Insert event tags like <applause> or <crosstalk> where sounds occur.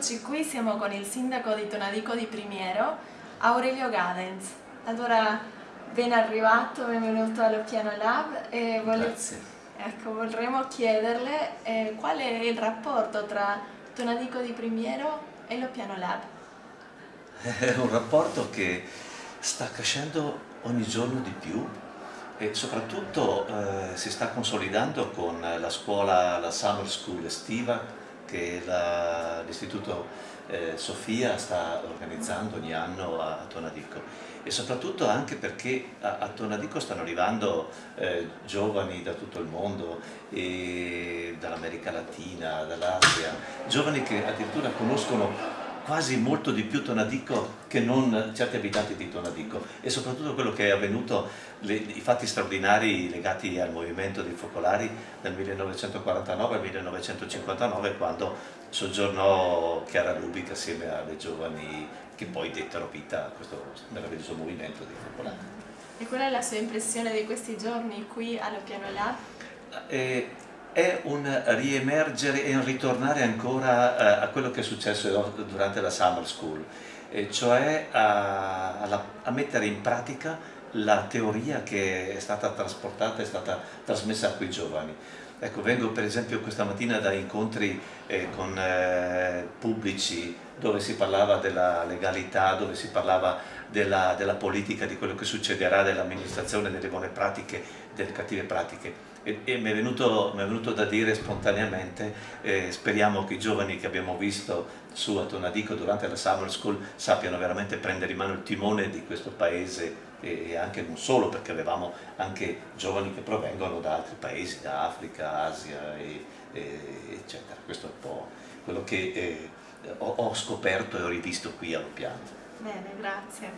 siamo con il sindaco di Tonadico di Primiero, Aurelio Gadens. Allora, ben arrivato, benvenuto allo Piano Lab. E voglio... Grazie. Ecco, vorremmo chiederle eh, qual è il rapporto tra Tonadico di Primiero e lo Piano Lab. <laughs> È un rapporto che sta crescendo ogni giorno di più e soprattutto eh, si sta consolidando con la scuola, la Summer School estiva che l'Istituto eh, Sofia sta organizzando ogni anno a, a Tonadico e soprattutto anche perché a, a Tonadico stanno arrivando eh, giovani da tutto il mondo, dall'America Latina, dall'Asia, giovani che addirittura conoscono quasi molto di più Tonadico che non certi abitanti di Tonadico e soprattutto quello che è avvenuto, le, i fatti straordinari legati al movimento dei focolari del 1949 al 1959 quando soggiornò Chiara Lubic assieme alle giovani che poi dettero vita a questo meraviglioso movimento dei focolari. E qual è la sua impressione di questi giorni qui allo Piano Lab? Eh, è un riemergere e un ritornare ancora eh, a quello che è successo durante la summer school, cioè a, mettere in pratica la teoria che è stata trasportata, è stata trasmessa a quei giovani. Ecco, vengo per esempio questa mattina da incontri eh, con eh, pubblici dove si parlava della legalità, dove si parlava della, della politica, di quello che succederà, dell'amministrazione, delle buone pratiche, delle cattive pratiche e, e mi, è venuto, mi, è venuto, da dire spontaneamente eh, speriamo che i giovani che abbiamo visto su a Tonadico durante la Summer School sappiano veramente prendere in mano il timone di questo paese e anche non solo perché avevamo anche giovani che provengono da altri paesi, da Africa, Asia e, e, eccetera. Questo è un po' quello che eh, ho, ho, scoperto e ho rivisto qui allo piano bene, grazie